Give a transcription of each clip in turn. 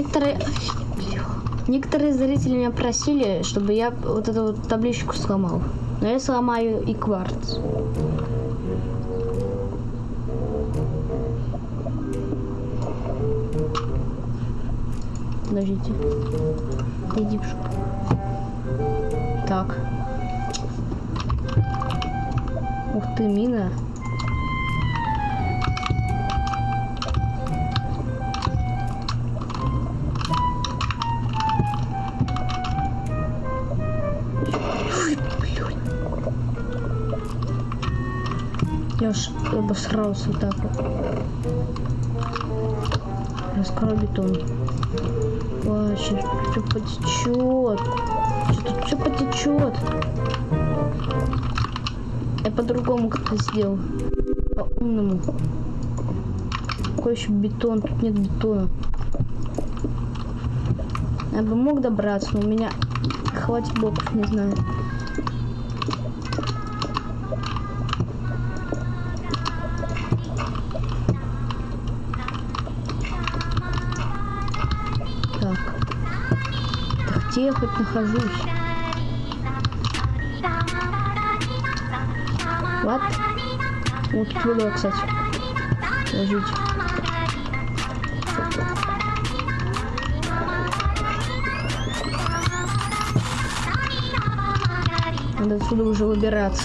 некоторые... Некоторые зрители меня просили, чтобы я вот эту вот табличку сломал. Но я сломаю и кварц. Подождите. Иди в. Так. Ух ты, мина. Я ж обосрался так вот. Раскрой бетон. Сейчас все потечет. Что-то все потечет. Я по-другому как-то сделал. По-умному. Какой еще бетон? Тут нет бетона. Я бы мог добраться, но у меня хватит блоков, не знаю. Где я хоть нахожусь? Вот. Вот тут вода, кстати. Ложите. Надо отсюда уже выбираться.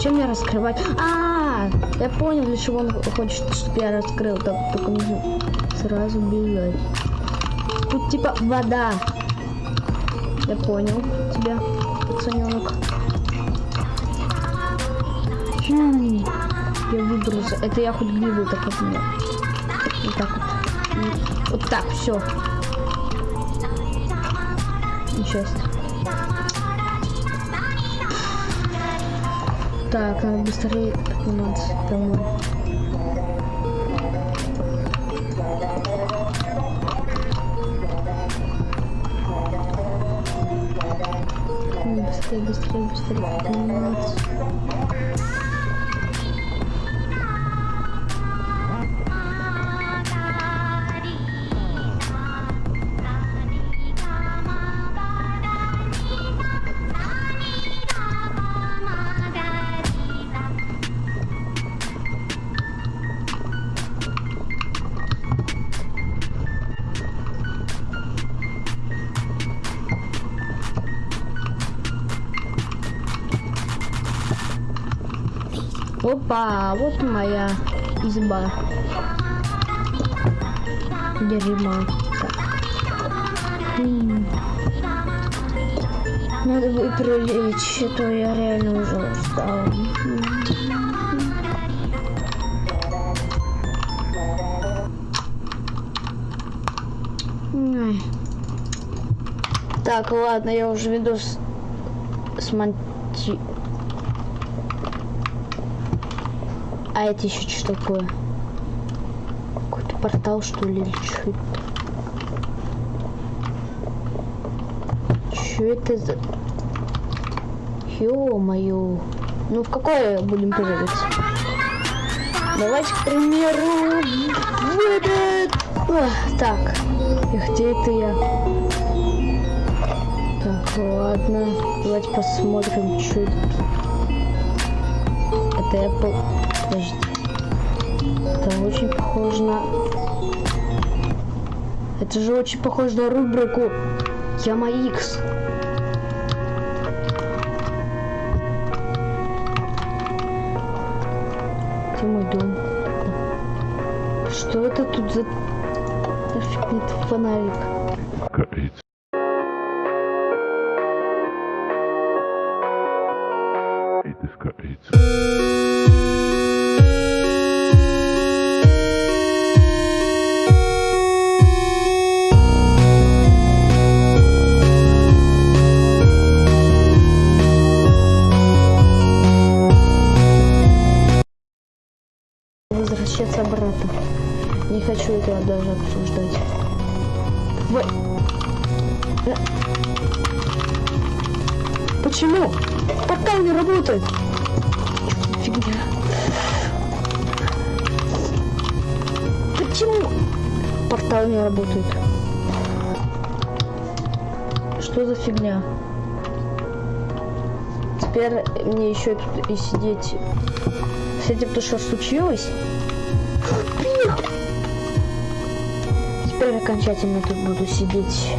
Чем мне раскрывать? А, -а, -а, я понял, для чего он хочет, чтобы я раскрыл. Так, только нужно сразу бежать. Тут типа вода. Я понял тебя, пацаненок. Хм, я выбрался. Это я гливу так вот мне. Вот так вот. Вот так, все. Несчастье. Так, надо быстрее подниматься домой. Быстрее, быстрее, Опа, вот моя изба. М. Надо бы прилечь, а то я реально уже устал. Так, ладно, я уже видос смонти... А это еще что такое? Какой-то портал, что ли, или что? Что это за... Ё-моё. Ну, в какое будем прыгать? Давайте, к примеру, в так, и где это я? Так, ладно. Давайте посмотрим, что это. Это Apple. Подожди. Это очень похоже на... Это же очень похоже на рубрику Яма X. Где мой дом? Что это тут за... Нафиг фонарик. Капец. Это скается. Обсуждать. Вы... Э. Почему? Портал не работает. Фигня. Почему портал не работает? что за фигня? Теперь мне еще и сидеть. С этим то, что случилось? Теперь окончательно тут буду сидеть.